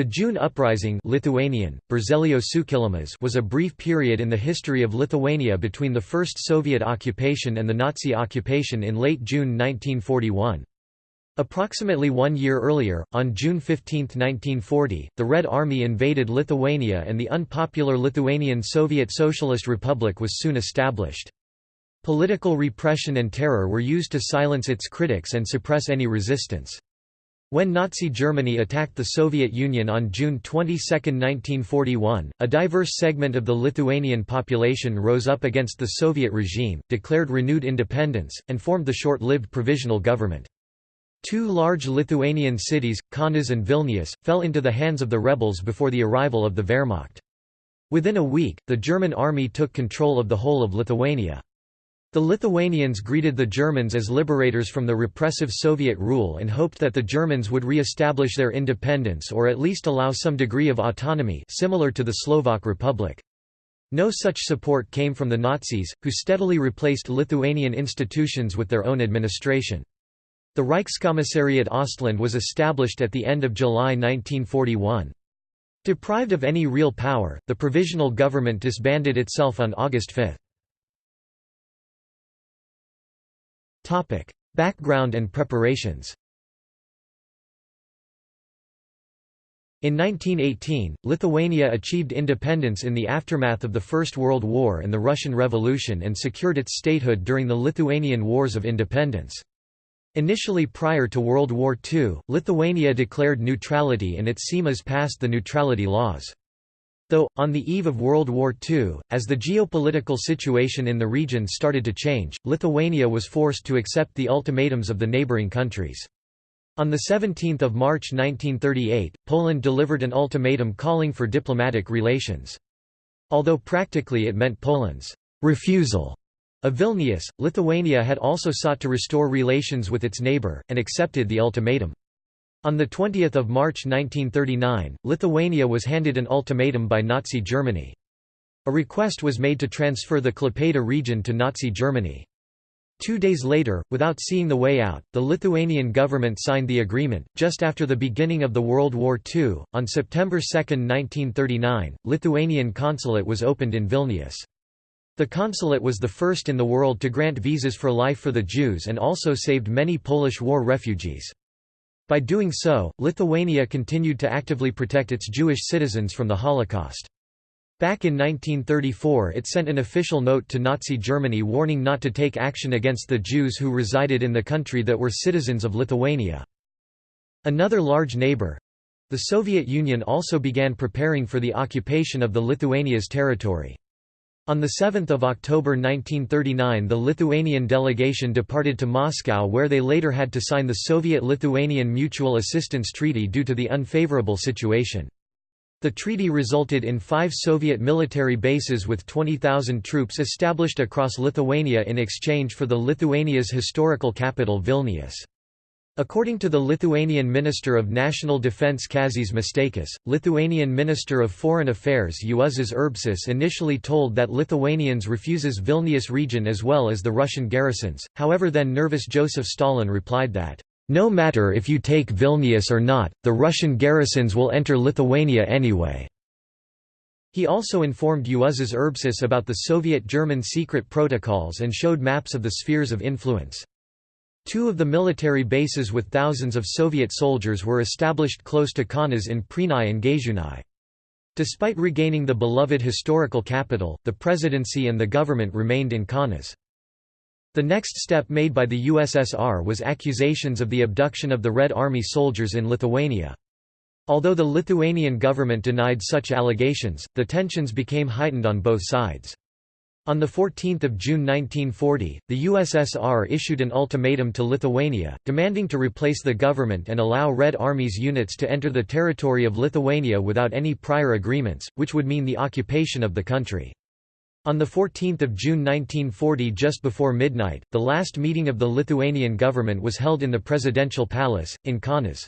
The June Uprising Lithuanian, was a brief period in the history of Lithuania between the first Soviet occupation and the Nazi occupation in late June 1941. Approximately one year earlier, on June 15, 1940, the Red Army invaded Lithuania and the unpopular Lithuanian Soviet Socialist Republic was soon established. Political repression and terror were used to silence its critics and suppress any resistance. When Nazi Germany attacked the Soviet Union on June 22, 1941, a diverse segment of the Lithuanian population rose up against the Soviet regime, declared renewed independence, and formed the short-lived provisional government. Two large Lithuanian cities, Kaunas and Vilnius, fell into the hands of the rebels before the arrival of the Wehrmacht. Within a week, the German army took control of the whole of Lithuania. The Lithuanians greeted the Germans as liberators from the repressive Soviet rule and hoped that the Germans would re-establish their independence or at least allow some degree of autonomy similar to the Slovak Republic. No such support came from the Nazis, who steadily replaced Lithuanian institutions with their own administration. The Reichskommissariat Ostland was established at the end of July 1941. Deprived of any real power, the provisional government disbanded itself on August 5. Background and preparations In 1918, Lithuania achieved independence in the aftermath of the First World War and the Russian Revolution and secured its statehood during the Lithuanian Wars of Independence. Initially prior to World War II, Lithuania declared neutrality and its Seimas passed the neutrality laws. Though, on the eve of World War II, as the geopolitical situation in the region started to change, Lithuania was forced to accept the ultimatums of the neighbouring countries. On 17 March 1938, Poland delivered an ultimatum calling for diplomatic relations. Although practically it meant Poland's refusal of Vilnius, Lithuania had also sought to restore relations with its neighbour, and accepted the ultimatum. On 20 March 1939, Lithuania was handed an ultimatum by Nazi Germany. A request was made to transfer the Klaipėda region to Nazi Germany. Two days later, without seeing the way out, the Lithuanian government signed the agreement. Just after the beginning of the World War II, on September 2, 1939, Lithuanian consulate was opened in Vilnius. The consulate was the first in the world to grant visas for life for the Jews and also saved many Polish war refugees. By doing so, Lithuania continued to actively protect its Jewish citizens from the Holocaust. Back in 1934 it sent an official note to Nazi Germany warning not to take action against the Jews who resided in the country that were citizens of Lithuania. Another large neighbor—the Soviet Union also began preparing for the occupation of the Lithuania's territory. On 7 October 1939 the Lithuanian delegation departed to Moscow where they later had to sign the Soviet-Lithuanian Mutual Assistance Treaty due to the unfavorable situation. The treaty resulted in five Soviet military bases with 20,000 troops established across Lithuania in exchange for the Lithuania's historical capital Vilnius. According to the Lithuanian Minister of National Defense Kazys Musteikis, Lithuanian Minister of Foreign Affairs Juozas Urbšys initially told that Lithuanians refuses Vilnius region as well as the Russian garrisons, however then nervous Joseph Stalin replied that, "...no matter if you take Vilnius or not, the Russian garrisons will enter Lithuania anyway." He also informed Juozas Urbšys about the Soviet-German secret protocols and showed maps of the spheres of influence. Two of the military bases with thousands of Soviet soldiers were established close to Kaunas in Prienai and Gaižiūnai. Despite regaining the beloved historical capital, the presidency and the government remained in Kaunas. The next step made by the USSR was accusations of the abduction of the Red Army soldiers in Lithuania. Although the Lithuanian government denied such allegations, the tensions became heightened on both sides. On 14 June 1940, the USSR issued an ultimatum to Lithuania, demanding to replace the government and allow Red Army's units to enter the territory of Lithuania without any prior agreements, which would mean the occupation of the country. On 14 June 1940 just before midnight, the last meeting of the Lithuanian government was held in the presidential palace, in Kaunas.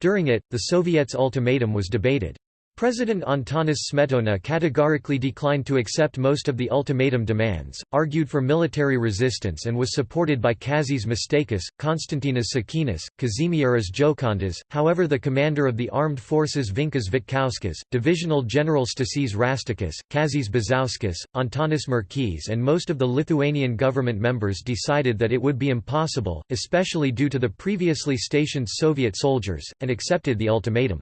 During it, the Soviets' ultimatum was debated. President Antanas Smetona categorically declined to accept most of the ultimatum demands, argued for military resistance and was supported by Kazys Musteikis, Konstantinas Sakinas, Kazimieras Džokantas, however the commander of the armed forces Vincas Vitkauskas, Divisional General Stasys Raštikis, Kazys Bizauskas, Antanas Merkys and most of the Lithuanian government members decided that it would be impossible, especially due to the previously stationed Soviet soldiers, and accepted the ultimatum.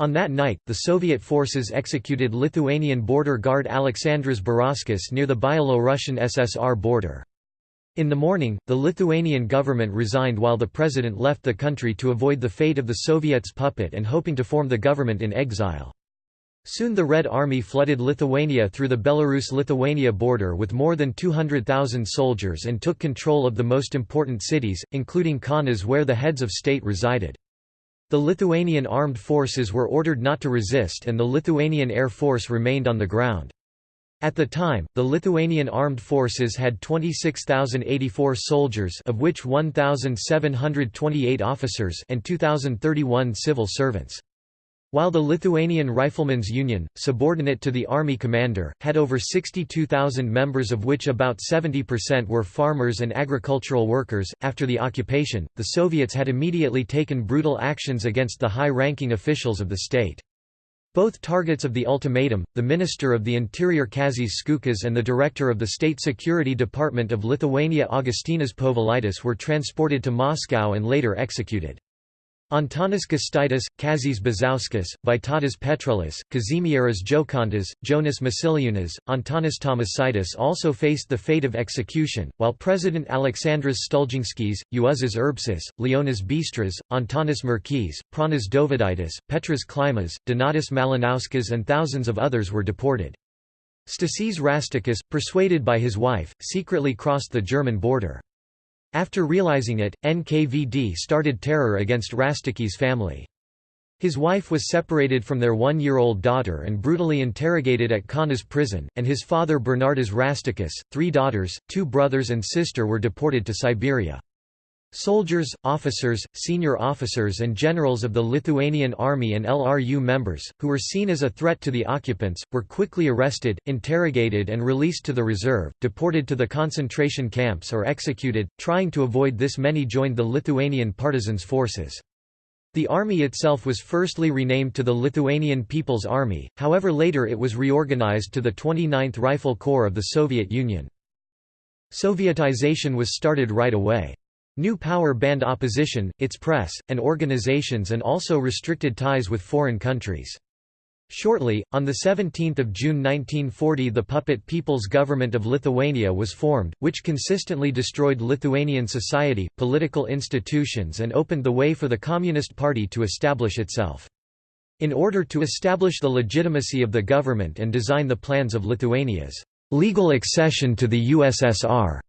On that night, the Soviet forces executed Lithuanian border guard Aleksandras Barauskas near the Byelorussian SSR border. In the morning, the Lithuanian government resigned while the president left the country to avoid the fate of the Soviets' puppet and hoping to form the government in exile. Soon the Red Army flooded Lithuania through the Belarus-Lithuania border with more than 200,000 soldiers and took control of the most important cities, including Kaunas where the heads of state resided. The Lithuanian armed forces were ordered not to resist and the Lithuanian Air Force remained on the ground. At the time, the Lithuanian armed forces had 26,084 soldiers of which 1,728 officers and 2,031 civil servants. While the Lithuanian Riflemen's Union, subordinate to the army commander, had over 62,000 members of which about 70% were farmers and agricultural workers, after the occupation, the Soviets had immediately taken brutal actions against the high-ranking officials of the state. Both targets of the ultimatum, the Minister of the Interior Kazys Skučas and the Director of the State Security Department of Lithuania Augustinas Povilaitis were transported to Moscow and later executed. Antanas Gustaitis, Kazys Bizauskas, Vytautas Petrulis, Kazimieras Džokantas, Jonas Masiliūnas, Antanas Tamošaitis also faced the fate of execution, while President Aleksandras Stulginskis, Juozas Urbšys, Leonas Bistras, Antanas Merkys, Pranas Dovydaitis, Petras Klimas, Donatas Malinauskas and thousands of others were deported. Stasys Raštikis, persuaded by his wife, secretly crossed the German border. After realizing it, NKVD started terror against Rastiki's family. His wife was separated from their one-year-old daughter and brutally interrogated at Kaunas prison, and his father Bernardas Raštikis, three daughters, two brothers and sister were deported to Siberia. Soldiers, officers, senior officers and generals of the Lithuanian army and LRU members, who were seen as a threat to the occupants, were quickly arrested, interrogated and released to the reserve, deported to the concentration camps or executed. Trying to avoid this many joined the Lithuanian partisans' forces. The army itself was firstly renamed to the Lithuanian People's Army, however later it was reorganized to the 29th Rifle Corps of the Soviet Union. Sovietization was started right away. New Power banned opposition, its press, and organizations and also restricted ties with foreign countries. Shortly, on 17 June 1940 the puppet People's Government of Lithuania was formed, which consistently destroyed Lithuanian society, political institutions and opened the way for the Communist Party to establish itself. In order to establish the legitimacy of the government and design the plans of Lithuania's legal accession to the USSR,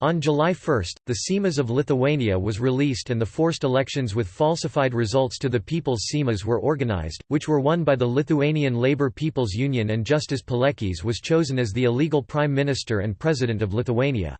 on July 1, the Seimas of Lithuania was released and the forced elections with falsified results to the People's Seimas were organized, which were won by the Lithuanian Labour People's Union and Justas Paleckis was chosen as the illegal Prime Minister and President of Lithuania.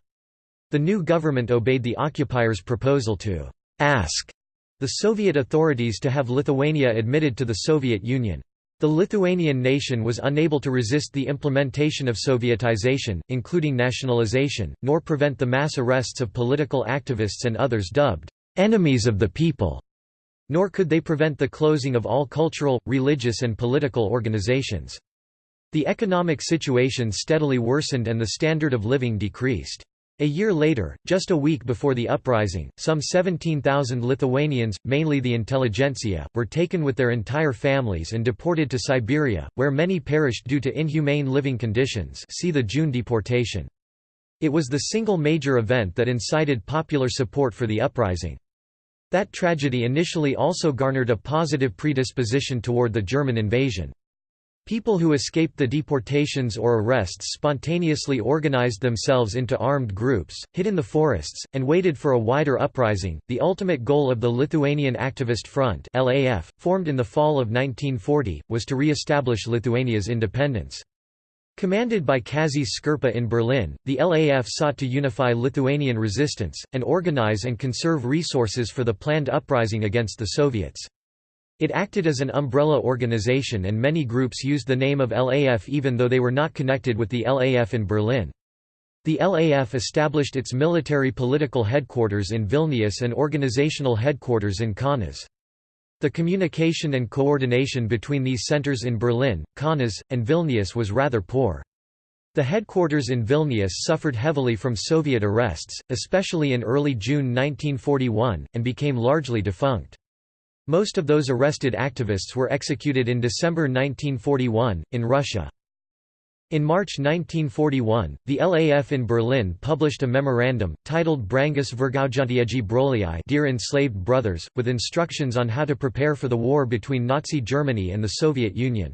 The new government obeyed the occupiers' proposal to «ask» the Soviet authorities to have Lithuania admitted to the Soviet Union. The Lithuanian nation was unable to resist the implementation of Sovietization, including nationalization, nor prevent the mass arrests of political activists and others dubbed enemies of the people, nor could they prevent the closing of all cultural, religious and political organizations. The economic situation steadily worsened and the standard of living decreased. A year later, just a week before the uprising, some 17,000 Lithuanians, mainly the intelligentsia, were taken with their entire families and deported to Siberia, where many perished due to inhumane living conditions see the June deportation. It was the single major event that incited popular support for the uprising. That tragedy initially also garnered a positive predisposition toward the German invasion. People who escaped the deportations or arrests spontaneously organized themselves into armed groups, hid in the forests, and waited for a wider uprising. The ultimate goal of the Lithuanian Activist Front (LAF), formed in the fall of 1940, was to re-establish Lithuania's independence. Commanded by Kazys Škirpa in Berlin, the LAF sought to unify Lithuanian resistance, and organize and conserve resources for the planned uprising against the Soviets. It acted as an umbrella organization and many groups used the name of LAF even though they were not connected with the LAF in Berlin. The LAF established its military political headquarters in Vilnius and organizational headquarters in Kaunas. The communication and coordination between these centers in Berlin, Kaunas, and Vilnius was rather poor. The headquarters in Vilnius suffered heavily from Soviet arrests, especially in early June 1941, and became largely defunct. Most of those arrested activists were executed in December 1941, in Russia. In March 1941, the LAF in Berlin published a memorandum, titled Brangus Vergaujantieji Broliai Dear Enslaved Brothers, with instructions on how to prepare for the war between Nazi Germany and the Soviet Union.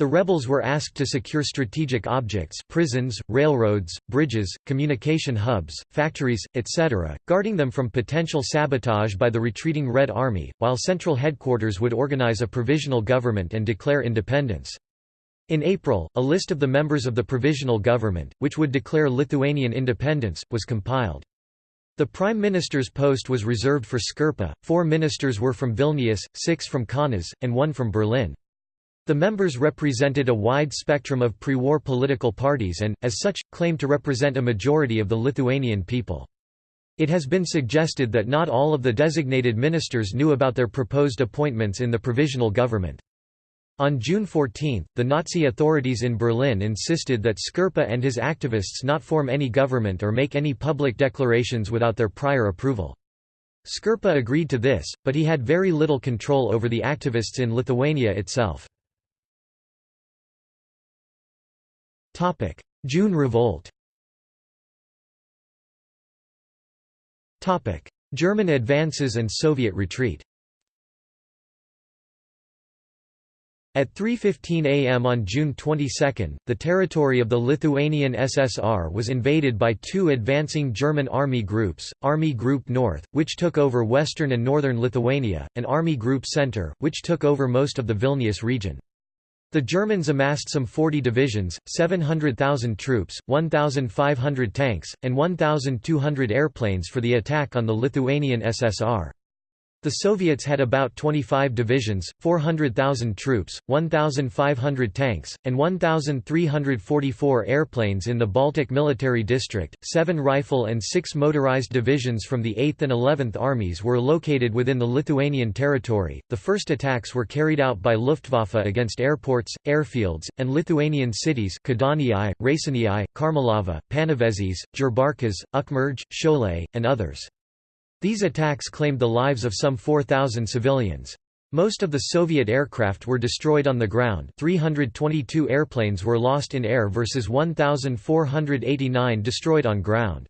The rebels were asked to secure strategic objects prisons, railroads, bridges, communication hubs, factories, etc., guarding them from potential sabotage by the retreating Red Army, while central headquarters would organize a provisional government and declare independence. In April, a list of the members of the provisional government, which would declare Lithuanian independence, was compiled. The prime minister's post was reserved for Škirpa, four ministers were from Vilnius, six from Kaunas, and one from Berlin. The members represented a wide spectrum of pre-war political parties and, as such, claimed to represent a majority of the Lithuanian people. It has been suggested that not all of the designated ministers knew about their proposed appointments in the provisional government. On June 14, the Nazi authorities in Berlin insisted that Škirpa and his activists not form any government or make any public declarations without their prior approval. Škirpa agreed to this, but he had very little control over the activists in Lithuania itself. June Revolt. German advances and Soviet retreat. At 3.15 am on June 22, the territory of the Lithuanian SSR was invaded by two advancing German army groups, Army Group North, which took over western and northern Lithuania, and Army Group Center, which took over most of the Vilnius region. The Germans amassed some 40 divisions, 700,000 troops, 1,500 tanks, and 1,200 airplanes for the attack on the Lithuanian SSR. The Soviets had about 25 divisions, 400,000 troops, 1,500 tanks, and 1,344 airplanes in the Baltic Military District. Seven rifle and six motorized divisions from the 8th and 11th Armies were located within the Lithuanian territory. The first attacks were carried out by Luftwaffe against airports, airfields, and Lithuanian cities Kėdainiai, Raseiniai, Karmėlava, Panevėžys, Jurbarkas, Ukmergė, Šiauliai, and others. These attacks claimed the lives of some 4,000 civilians. Most of the Soviet aircraft were destroyed on the ground 322 airplanes were lost in air versus 1,489 destroyed on ground.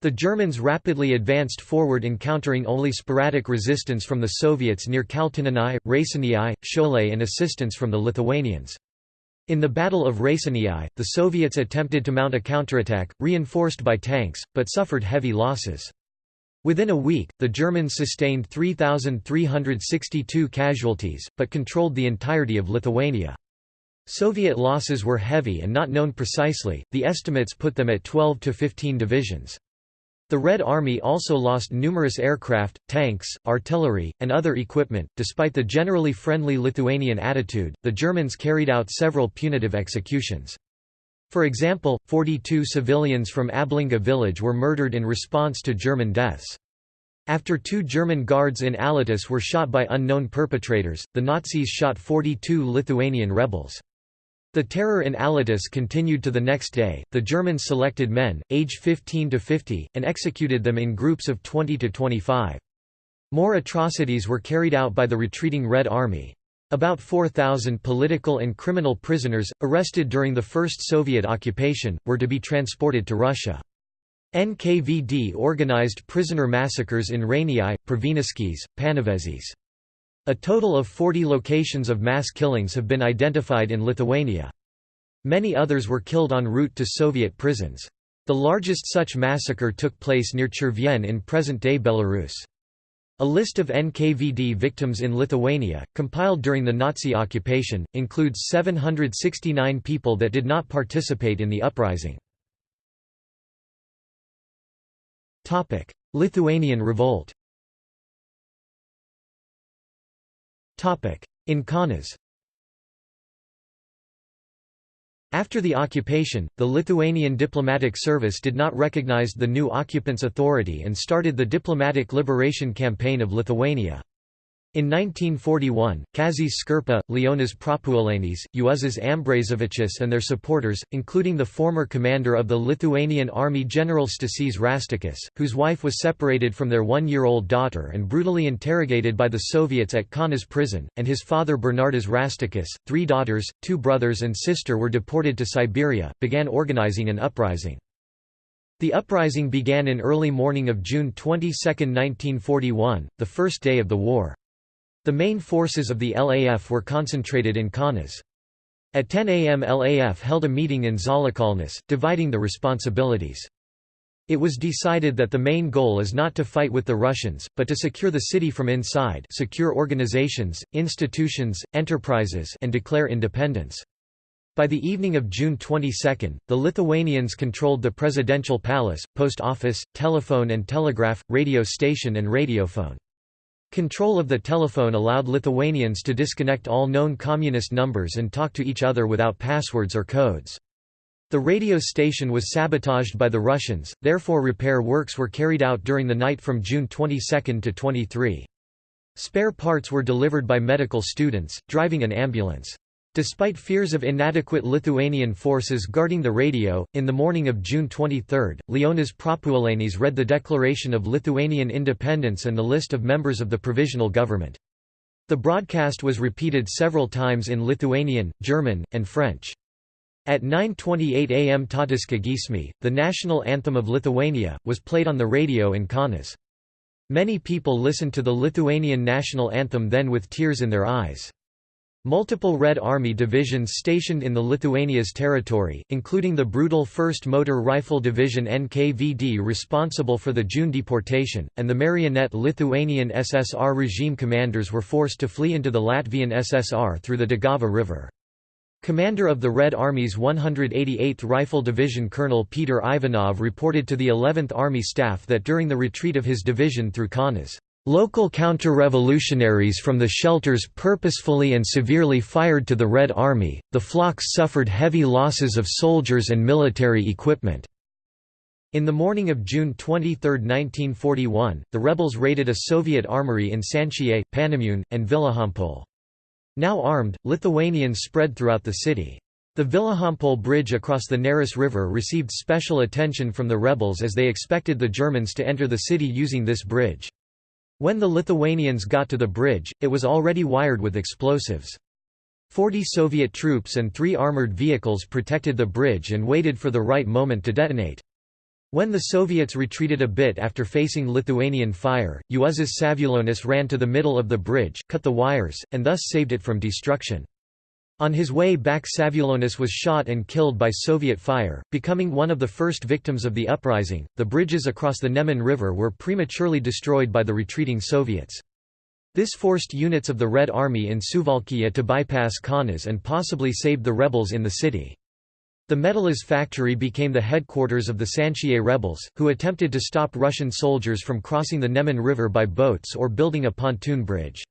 The Germans rapidly advanced forward encountering only sporadic resistance from the Soviets near Kaltinėnai, Raseiniai, Šiauliai and assistance from the Lithuanians. In the Battle of Raseiniai, the Soviets attempted to mount a counterattack, reinforced by tanks, but suffered heavy losses. Within a week, the Germans sustained 3,362 casualties, but controlled the entirety of Lithuania. Soviet losses were heavy and not known precisely, the estimates put them at 12 to 15 divisions. The Red Army also lost numerous aircraft, tanks, artillery, and other equipment. Despite the generally friendly Lithuanian attitude, the Germans carried out several punitive executions. For example, 42 civilians from Ablinga village were murdered in response to German deaths. After two German guards in Alytus were shot by unknown perpetrators, the Nazis shot 42 Lithuanian rebels. The terror in Alytus continued to the next day. The Germans selected men, aged 15 to 50, and executed them in groups of 20 to 25. More atrocities were carried out by the retreating Red Army. About 4,000 political and criminal prisoners, arrested during the first Soviet occupation, were to be transported to Russia. NKVD organized prisoner massacres in Rainiai, Pravieniškės, Panevėžys. A total of 40 locations of mass killings have been identified in Lithuania. Many others were killed en route to Soviet prisons. The largest such massacre took place near Chervyen in present-day Belarus. A list of NKVD victims in Lithuania, compiled during the Nazi occupation, includes 769 people that did not participate in the uprising. Lithuanian revolt In Kaunas After the occupation, the Lithuanian diplomatic service did not recognize the new occupant's authority and started the Diplomatic Liberation Campaign of Lithuania. In 1941, Kazys Škirpa, Leonas Prapuolenis, Juozas Ambrazevičius and their supporters, including the former commander of the Lithuanian army General Stasys Raštikis, whose wife was separated from their one-year-old daughter and brutally interrogated by the Soviets at Kaunas prison, and his father Bernardas Raštikis, three daughters, two brothers and sister were deported to Siberia, began organizing an uprising. The uprising began in early morning of June 22, 1941, the first day of the war. The main forces of the LAF were concentrated in Kaunas. At 10 am LAF held a meeting in Žaliakalnis, dividing the responsibilities. It was decided that the main goal is not to fight with the Russians, but to secure the city from inside secure organizations, institutions, enterprises and declare independence. By the evening of June 22, the Lithuanians controlled the presidential palace, post office, telephone and telegraph, radio station and radiophone. Control of the telephone allowed Lithuanians to disconnect all known communist numbers and talk to each other without passwords or codes. The radio station was sabotaged by the Russians, therefore repair works were carried out during the night from June 22 to 23. Spare parts were delivered by medical students, driving an ambulance. Despite fears of inadequate Lithuanian forces guarding the radio, in the morning of June 23, Leonas Prapuolenis read the Declaration of Lithuanian Independence and the list of members of the provisional government. The broadcast was repeated several times in Lithuanian, German, and French. At 9.28 am Tautiška giesmė, the national anthem of Lithuania, was played on the radio in Kaunas. Many people listened to the Lithuanian national anthem then with tears in their eyes. Multiple Red Army divisions stationed in the Lithuania's territory, including the brutal 1st Motor Rifle Division NKVD responsible for the June deportation, and the marionette Lithuanian SSR regime commanders were forced to flee into the Latvian SSR through the Daugava River. Commander of the Red Army's 188th Rifle Division Colonel Peter Ivanov reported to the 11th Army staff that during the retreat of his division through Kaunas, Local counter-revolutionaries from the shelters purposefully and severely fired to the Red Army, the flocks suffered heavy losses of soldiers and military equipment. In the morning of June 23, 1941, the rebels raided a Soviet armory in Šančiai, Panemunių, and Vilijampolė. Now armed, Lithuanians spread throughout the city. The Vilijampolė bridge across the Neris River received special attention from the rebels as they expected the Germans to enter the city using this bridge. When the Lithuanians got to the bridge, it was already wired with explosives. Forty Soviet troops and three armored vehicles protected the bridge and waited for the right moment to detonate. When the Soviets retreated a bit after facing Lithuanian fire, Juozas Savulonis ran to the middle of the bridge, cut the wires, and thus saved it from destruction. On his way back Savulonis was shot and killed by Soviet fire, becoming one of the first victims of the uprising. The bridges across the Neman River were prematurely destroyed by the retreating Soviets. This forced units of the Red Army in Suvalkija to bypass Kaunas and possibly saved the rebels in the city. The Metalas factory became the headquarters of the Šančiai rebels, who attempted to stop Russian soldiers from crossing the Neman River by boats or building a pontoon bridge.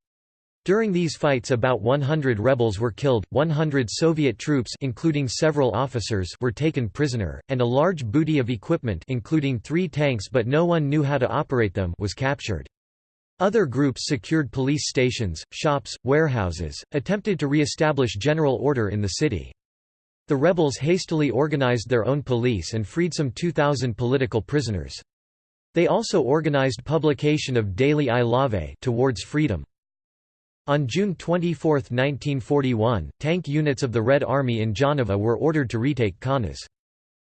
During these fights about 100 rebels were killed, 100 Soviet troops including several officers were taken prisoner, and a large booty of equipment including three tanks but no one knew how to operate them was captured. Other groups secured police stations, shops, warehouses, attempted to re-establish general order in the city. The rebels hastily organized their own police and freed some 2,000 political prisoners. They also organized publication of daily I Laisvė towards freedom. On June 24, 1941, tank units of the Red Army in Jonava were ordered to retake Kaunas.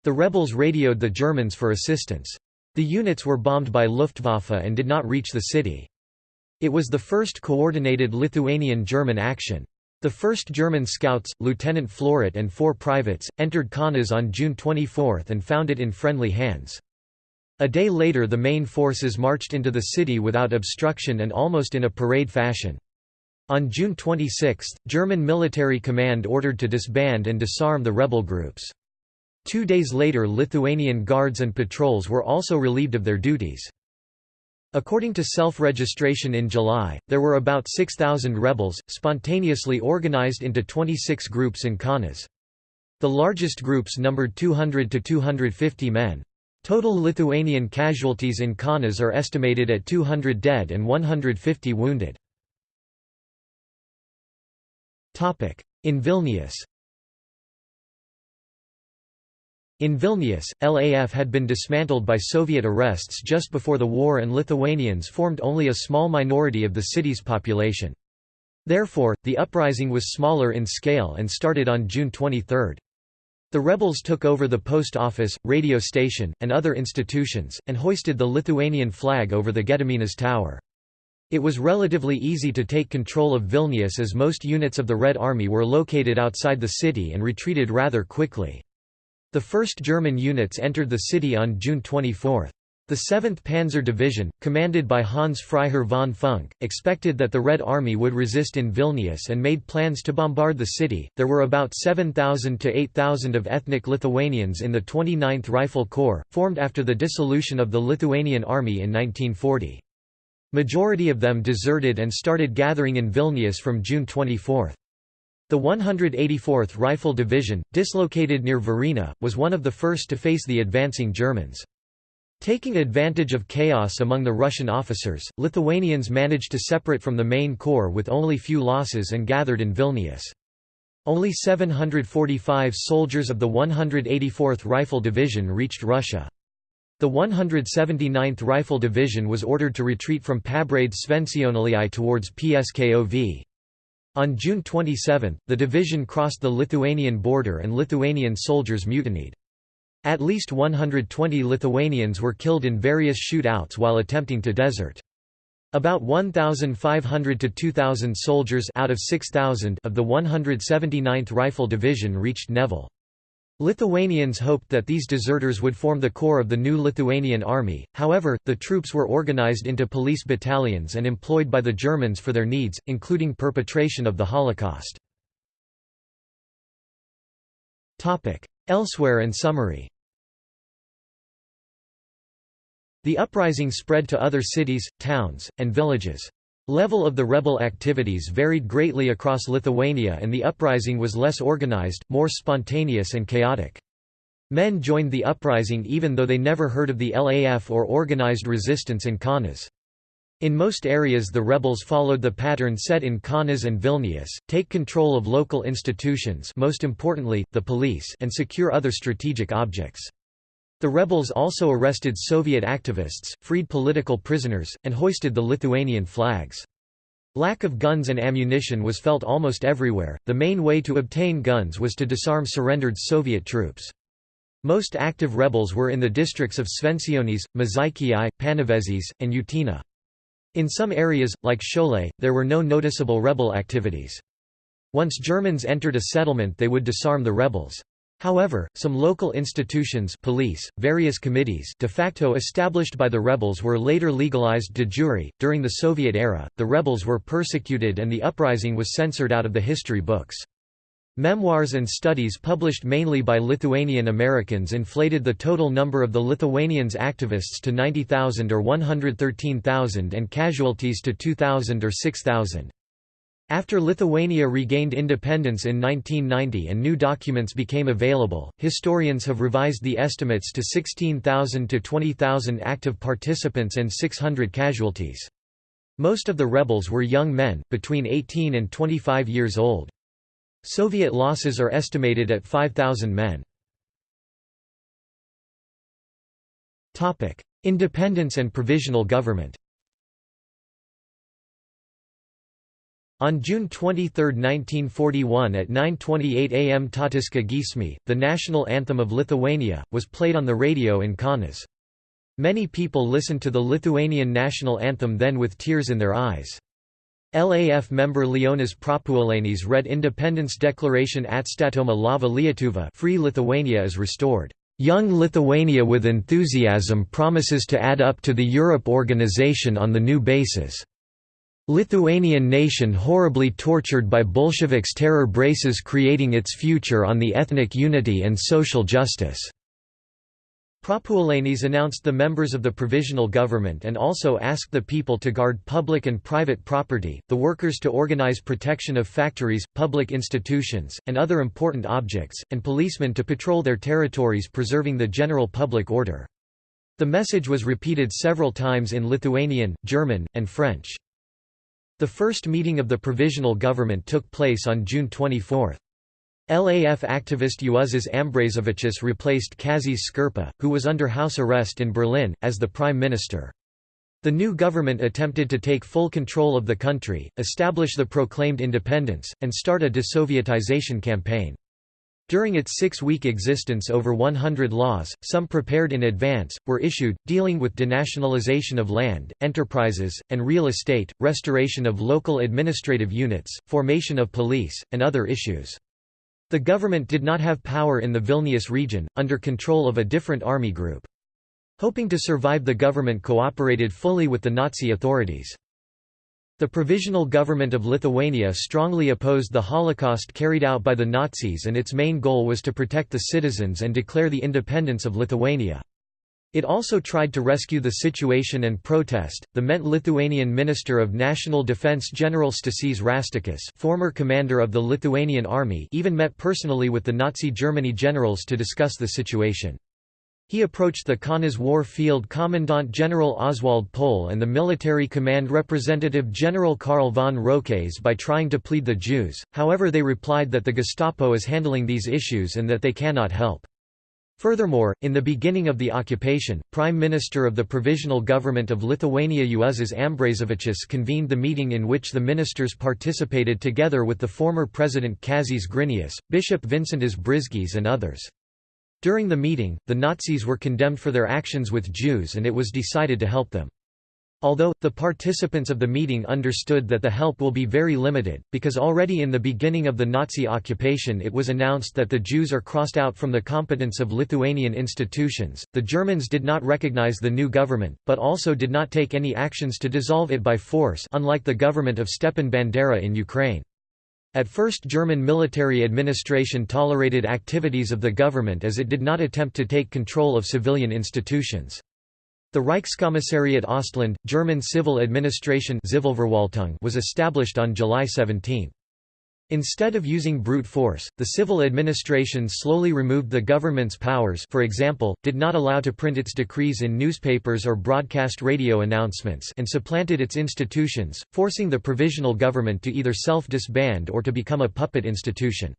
The rebels radioed the Germans for assistance. The units were bombed by Luftwaffe and did not reach the city. It was the first coordinated Lithuanian-German action. The 1st German scouts, Lieutenant Floret and four privates, entered Kaunas on June 24 and found it in friendly hands. A day later the main forces marched into the city without obstruction and almost in a parade fashion. On June 26, German military command ordered to disband and disarm the rebel groups. Two days later Lithuanian guards and patrols were also relieved of their duties. According to self-registration in July, there were about 6,000 rebels, spontaneously organized into 26 groups in Kaunas. The largest groups numbered 200 to 250 men. Total Lithuanian casualties in Kaunas are estimated at 200 dead and 150 wounded. In Vilnius In Vilnius, LAF had been dismantled by Soviet arrests just before the war and Lithuanians formed only a small minority of the city's population. Therefore, the uprising was smaller in scale and started on June 23. The rebels took over the post office, radio station, and other institutions, and hoisted the Lithuanian flag over the Gediminas Tower. It was relatively easy to take control of Vilnius as most units of the Red Army were located outside the city and retreated rather quickly. The 1st German units entered the city on June 24. The 7th Panzer Division, commanded by Hans Freiherr von Funck, expected that the Red Army would resist in Vilnius and made plans to bombard the city. There were about 7,000 to 8,000 of ethnic Lithuanians in the 29th Rifle Corps, formed after the dissolution of the Lithuanian Army in 1940. Majority of them deserted and started gathering in Vilnius from June 24. The 184th Rifle Division, dislocated near Varėna, was one of the first to face the advancing Germans. Taking advantage of chaos among the Russian officers, Lithuanians managed to separate from the main corps with only few losses and gathered in Vilnius. Only 745 soldiers of the 184th Rifle Division reached Russia. The 179th Rifle Division was ordered to retreat from Pabraides Švenčionėliai towards Pskov. On June 27, the division crossed the Lithuanian border and Lithuanian soldiers mutinied. At least 120 Lithuanians were killed in various shootouts while attempting to desert. About 1,500 to 2,000 soldiers out of 6,000 of the 179th Rifle Division reached Nevel. Lithuanians hoped that these deserters would form the core of the new Lithuanian army, however, the troops were organized into police battalions and employed by the Germans for their needs, including perpetration of the Holocaust. Elsewhere and summary The uprising spread to other cities, towns, and villages. Level of the rebel activities varied greatly across Lithuania and the uprising was less organized, more spontaneous and chaotic. Men joined the uprising even though they never heard of the LAF or organized resistance in Kaunas. In most areas the rebels followed the pattern set in Kaunas and Vilnius, take control of local institutions most importantly, the police and secure other strategic objects. The rebels also arrested Soviet activists, freed political prisoners, and hoisted the Lithuanian flags. Lack of guns and ammunition was felt almost everywhere. The main way to obtain guns was to disarm surrendered Soviet troops. Most active rebels were in the districts of Švenčionys, Mažeikiai, Panevėžys, and Utena. In some areas, like Šiauliai, there were no noticeable rebel activities. Once Germans entered a settlement they would disarm the rebels. However, some local institutions police, various committees de facto established by the rebels were later legalized de jure. During the Soviet era, the rebels were persecuted and the uprising was censored out of the history books. Memoirs and studies published mainly by Lithuanian Americans inflated the total number of the Lithuanians activists to 90,000 or 113,000 and casualties to 2,000 or 6,000. After Lithuania regained independence in 1990 and new documents became available, historians have revised the estimates to 16,000 to 20,000 active participants and 600 casualties. Most of the rebels were young men, between 18 and 25 years old. Soviet losses are estimated at 5,000 men. Independence and provisional government On June 23, 1941 at 9.28 am Tautiška giesmė, the national anthem of Lithuania, was played on the radio in Kaunas. Many people listened to the Lithuanian national anthem then with tears in their eyes. LAF member Leonas Prapuolenis read Independence Declaration Atstatoma laisva Lietuva Free Lithuania is restored. Young Lithuania with enthusiasm promises to add up to the Europe organization on the new basis. Lithuanian nation horribly tortured by Bolsheviks terror braces creating its future on the ethnic unity and social justice. Prapuolenis announced the members of the provisional government and also asked the people to guard public and private property, the workers to organize protection of factories, public institutions, and other important objects, and policemen to patrol their territories preserving the general public order. The message was repeated several times in Lithuanian, German, and French. The first meeting of the provisional government took place on June 24. LAF activist Juozas Ambrazevičius replaced Kazys Škirpa, who was under house arrest in Berlin, as the prime minister. The new government attempted to take full control of the country, establish the proclaimed independence, and start a desovietization campaign. During its six-week existence over 100 laws, some prepared in advance, were issued, dealing with denationalization of land, enterprises, and real estate, restoration of local administrative units, formation of police, and other issues. The government did not have power in the Vilnius region, under control of a different army group. Hoping to survive the government cooperated fully with the Nazi authorities. The Provisional Government of Lithuania strongly opposed the Holocaust carried out by the Nazis and its main goal was to protect the citizens and declare the independence of Lithuania. It also tried to rescue the situation and protest. The MENT Lithuanian Minister of National Defense General Stasys Raštikis, former commander of the Lithuanian army, even met personally with the Nazi Germany generals to discuss the situation. He approached the Kaunas War Field Commandant General Oswald Pohl and the military command representative General Karl von Roques by trying to plead the Jews, however they replied that the Gestapo is handling these issues and that they cannot help. Furthermore, in the beginning of the occupation, Prime Minister of the Provisional Government of Lithuania Juozas Ambrazevičius convened the meeting in which the ministers participated together with the former President Kazys Grinius, Bishop Vincentas Brizgys and others. During the meeting, the Nazis were condemned for their actions with Jews and it was decided to help them. Although, the participants of the meeting understood that the help will be very limited, because already in the beginning of the Nazi occupation it was announced that the Jews are crossed out from the competence of Lithuanian institutions, the Germans did not recognize the new government, but also did not take any actions to dissolve it by force unlike the government of Stepan Bandera in Ukraine. At first German military administration tolerated activities of the government as it did not attempt to take control of civilian institutions. The Reichskommissariat Ostland, German civil administration was established on July 17. Instead of using brute force, the civil administration slowly removed the government's powers for example, did not allow to print its decrees in newspapers or broadcast radio announcements and supplanted its institutions, forcing the provisional government to either self-disband or to become a puppet institution.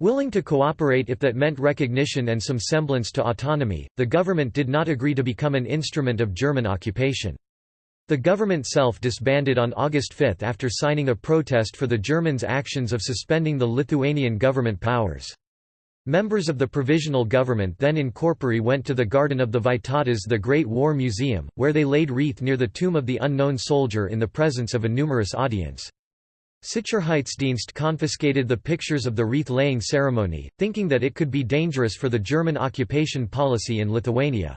Willing to cooperate if that meant recognition and some semblance to autonomy, the government did not agree to become an instrument of German occupation. The government self-disbanded on August 5 after signing a protest for the Germans' actions of suspending the Lithuanian government powers. Members of the provisional government then in corpore went to the Garden of the Vytautas the Great War Museum, where they laid wreath near the tomb of the unknown soldier in the presence of a numerous audience. Sicherheitsdienst confiscated the pictures of the wreath-laying ceremony, thinking that it could be dangerous for the German occupation policy in Lithuania.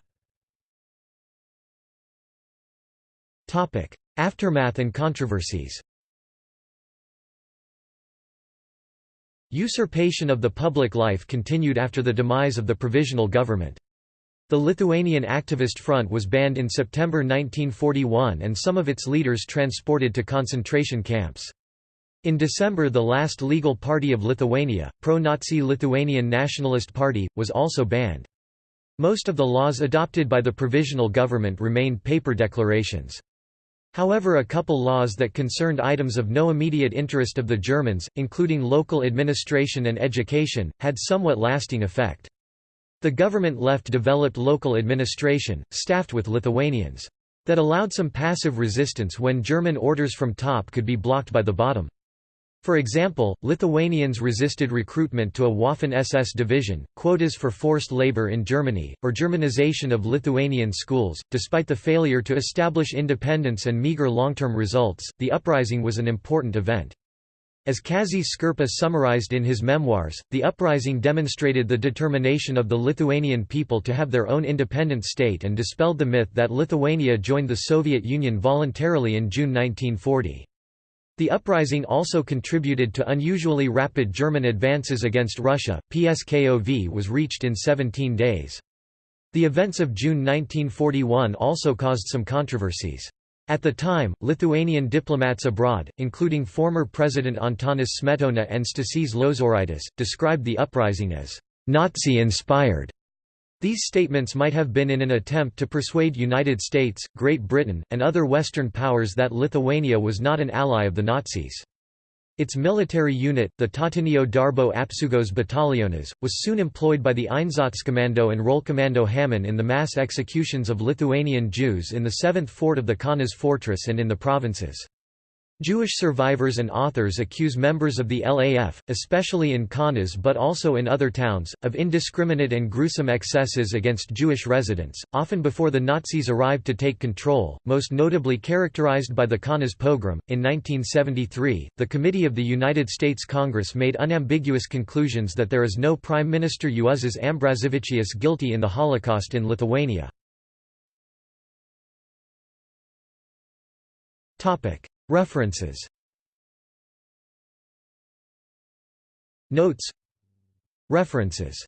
Aftermath and controversies Usurpation of the public life continued after the demise of the provisional government. The Lithuanian Activist Front was banned in September 1941 and some of its leaders transported to concentration camps. In December the last legal party of Lithuania, pro-Nazi Lithuanian Nationalist Party, was also banned. Most of the laws adopted by the provisional government remained paper declarations. However a couple laws that concerned items of no immediate interest of the Germans, including local administration and education, had somewhat lasting effect. The government left developed local administration, staffed with Lithuanians. That allowed some passive resistance when German orders from top could be blocked by the bottom. For example, Lithuanians resisted recruitment to a Waffen-SS division, quotas for forced labor in Germany, or Germanization of Lithuanian schools. Despite the failure to establish independence and meager long-term results, the uprising was an important event. As Kazys Škirpa summarized in his memoirs, the uprising demonstrated the determination of the Lithuanian people to have their own independent state and dispelled the myth that Lithuania joined the Soviet Union voluntarily in June 1940. The uprising also contributed to unusually rapid German advances against Russia. PSKOV was reached in 17 days. The events of June 1941 also caused some controversies. At the time, Lithuanian diplomats abroad, including former President Antanas Smetona and Stasys Lozoraitis, described the uprising as «Nazi-inspired». These statements might have been in an attempt to persuade United States, Great Britain, and other Western powers that Lithuania was not an ally of the Nazis. Its military unit, the Tautinio Darbo Apsaugos Batalionas, was soon employed by the Einsatzkommando and Rollkommando Hamann in the mass executions of Lithuanian Jews in the 7th fort of the Kaunas fortress and in the provinces. Jewish survivors and authors accuse members of the LAF, especially in Kaunas but also in other towns, of indiscriminate and gruesome excesses against Jewish residents, often before the Nazis arrived to take control, most notably characterized by the Kaunas pogrom. In 1973, the Committee of the United States Congress made unambiguous conclusions that there is no Prime Minister Juozas Ambrazevičius guilty in the Holocaust in Lithuania. References. Notes. References